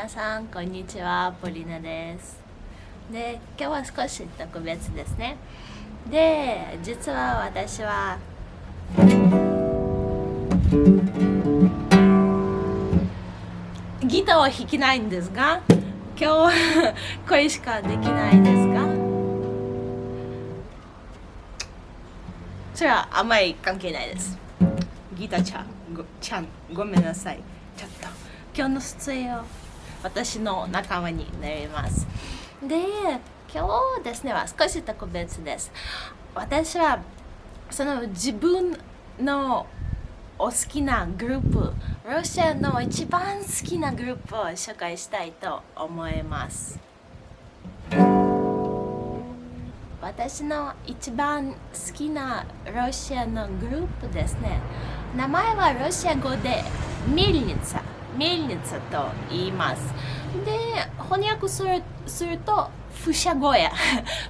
皆さんこんにちは。ポリナです。で今日は少し特別ですね。で実は私はギターは弾けないんですが今日はこれしかできないですがそれはあんまり関係ないです。ギターちゃんごちゃんごめんなさい。ちょっと今日の出演を私の仲間になります。で今日ですねは少し特別です。私はその自分のお好きなグループロシアの一番好きなグループを紹介したいと思います。私の一番好きなロシアのグループですね。名前はロシア語でミルニツァ。ミルニツと言いますで翻訳するするとフシャゴヤ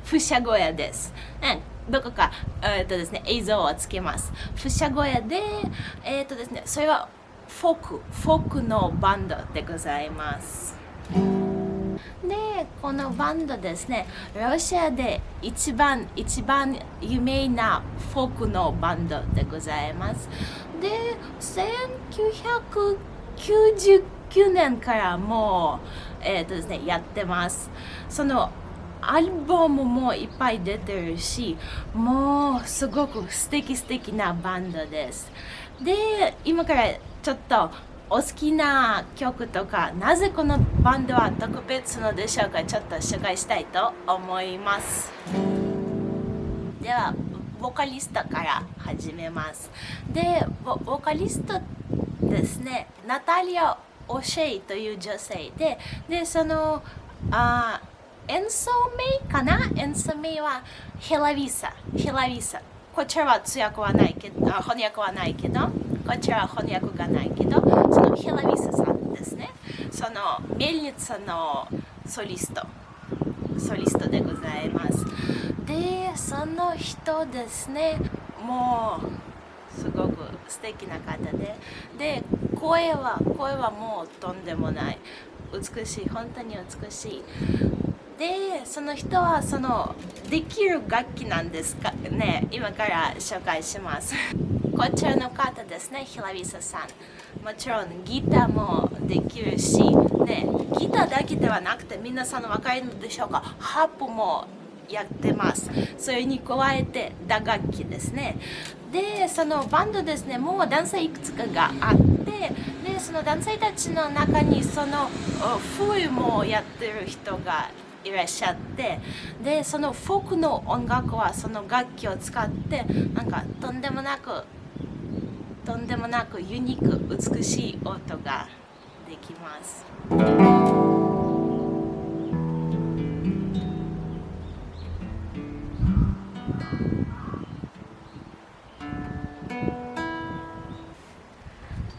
フシャゴヤです、うんどこか、えーとですね、映像をつけます。フシャゴヤで、えーとですね、それはフォーク、フォークのバンドでございます。で、このバンドですね、ロシアで一番一番有名なフォークのバンドでございます。で1900、99年からもう、えーとですね、やってます。そのアルバムもいっぱい出てるしもうすごく素敵素敵なバンドです。で今からちょっとお好きな曲とかなぜこのバンドは特別なのでしょうかちょっと紹介したいと思います。ではボーカリストから始めます。でボーカリストってですねナタリア・オシェイという女性ででそのあ演奏名かな？演奏名はヘラビサ。ヘラビサ。こちらは通訳はないけど、翻訳はないけど、こちらは翻訳がないけど、そのヘラビサさんですね。そのメルニツのソリスト。ソリストでございます。で、その人ですね、もうすごく素敵な方で、で、声は、声はもうとんでもない。美しい、本当に美しい。でその人はそのできる楽器なんですか？ね今から紹介します。こちらの方ですねヒラビサさん。もちろんギターもできるし、ね、ギターだけではなくて皆さん分かるのでしょうか？ハープもやってますそれに加えて打楽器ですねでそのバンドですねもう男性いくつかがあってでその男性たちの中にその冬もやってる人がいらっしゃってでそのフォークの音楽はその楽器を使ってなんかとんでもなくとんでもなくユニーク美しい音ができます。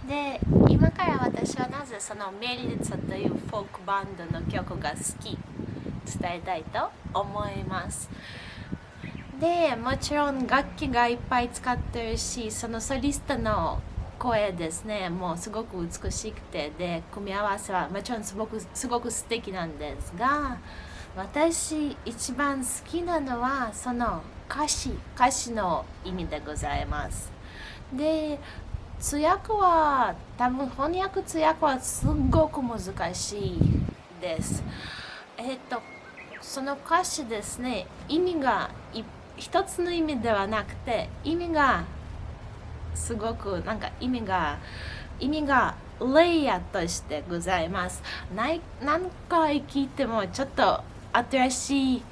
で今から私はなぜそのメリリツというフォークバンドの曲が好き伝えたいと思います。でもちろん楽器がいっぱい使ってるしそのソリストの声ですねもうすごく美しくてで組み合わせはもちろんすごくすごく素敵なんですが私一番好きなのはその歌詞歌詞の意味でございます。で通訳は多分翻訳通訳はすごく難しいです。えっとその歌詞ですね意味が一つの意味ではなくて意味がすごくなんか意味が意味がレイヤーとしてございます。ない何回聞いてもちょっと新しい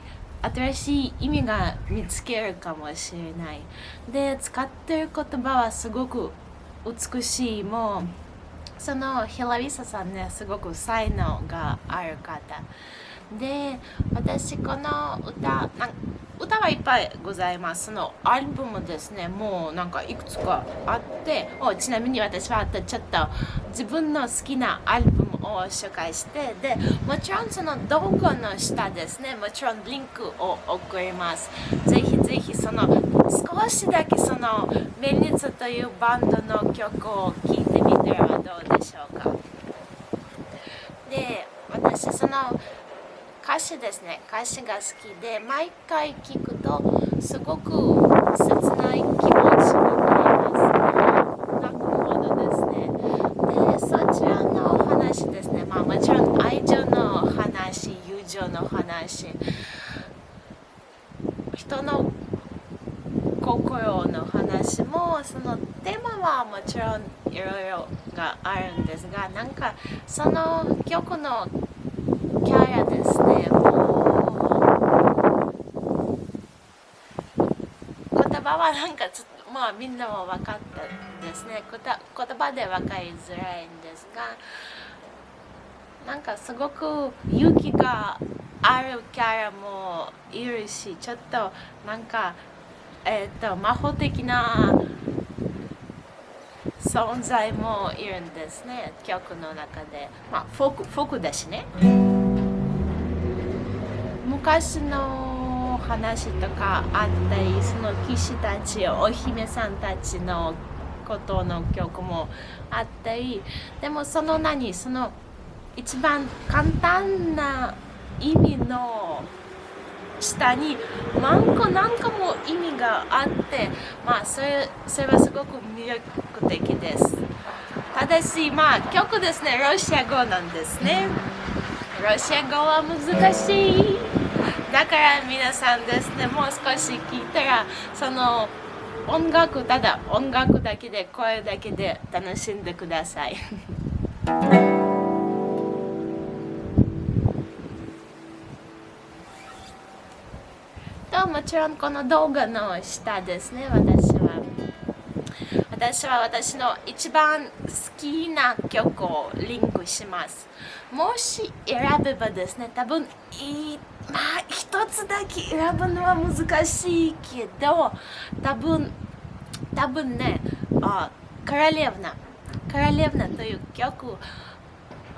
新しい意味が見つけるかもしれない。で使ってる言葉はすごく美しいもうそのヒラリサさんねすごく才能がある方。で私この歌歌はいっぱいございます。そのアルバムですね。もうなんかいくつかあって。おちなみに私はちょっと自分の好きなアルバムを紹介して。でもちろんその動画の下ですね。もちろんリンクを送ります。ぜひぜひその少しだけそのメリニツというバンドの曲を聴いてみてはどうでしょうか。で私その歌詞ですね。歌詞が好きで毎回聞くとすごく切ない気持ちになります。泣くほどですね。でそちらのお話ですね。まあもちろん愛情の話友情の話。人の心の話もそのテーマはもちろんいろいろがあるんですがなんかその曲のキャラですね。もう言葉はなんかちょっとまあみんなも分かったですね。言葉で分かりづらいんですがなんかすごく勇気があるキャラもいるしちょっとなんかえっ、ー、と魔法的な存在もいるんですね曲の中で。まあフォークフォークだしね。昔の話とかあったりその騎士たちお姫さんたちのことの曲もあったりでもその何その一番簡単な意味の下に何個何個も意味があってまあそれそれはすごく魅力的です。ただしまあ曲ですね。ロシア語なんですね。ロシア語は難しい。だから皆さんですねもう少し聞いたらその音楽ただ音楽だけで声だけで楽しんでください。もちろんこの動画の下ですね私は。私は私の一番好きな曲をリンクします。もし選べばですね多分いまあ一つだけ選ぶのは難しいけど多分多分ねあカラレヴナカラレヴナという曲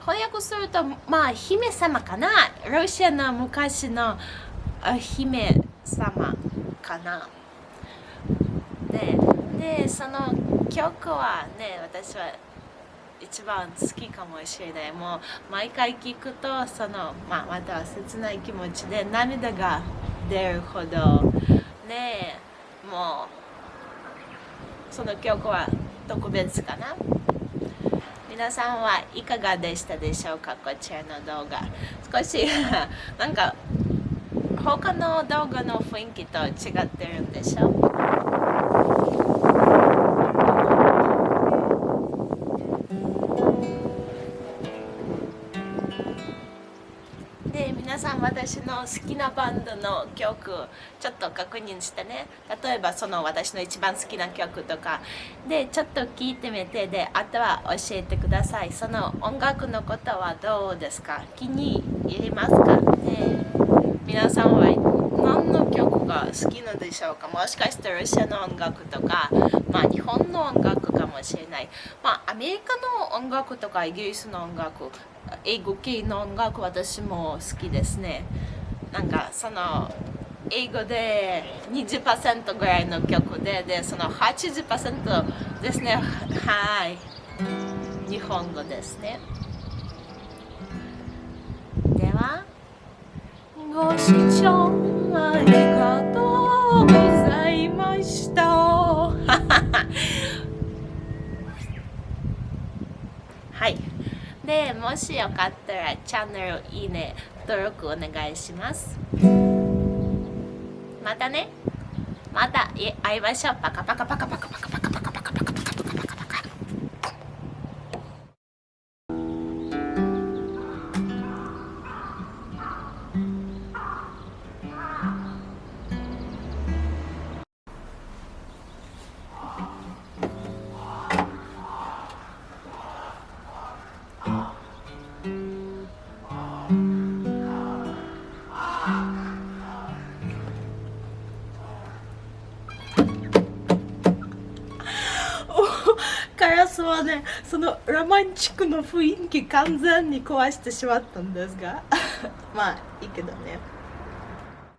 翻訳するとまあ姫様かな？ロシアの昔の姫様かな。ででその曲はね私は一番好きかもしれない。もう毎回聞くとその、まあ、また切ない気持ちで涙が出るほど。ねもうその曲は特別かな。皆さんはいかがでしたでしょうか？こちらの動画。少し なんか他の動画の雰囲気と違ってるんでしょ？で皆さん私の好きなバンドの曲ちょっと確認してね。例えばその私の一番好きな曲とか。でちょっと聞いてみて。であとは教えてください。その音楽のことはどうですか？気に入りますか？ね。皆さんは何の曲が好きなのでしょうか？もしかしてロシアの音楽とか、まあ、日本の音楽かもしれない、まあ、アメリカの音楽とかイギリスの音楽英語系の音楽私も好きですね。なんかその英語で20%ぐらいの曲ででその80%ですね。はい。日本語ですね。ご視聴ありがとうございました。はい。でもしよかったらチャンネルいいね登録お願いします。またね。また会いましょう。パカパカパカパカパカパカパカパカパカスはそのロマンチックの雰囲気完全に壊してしまったんですが。まあいいけどね。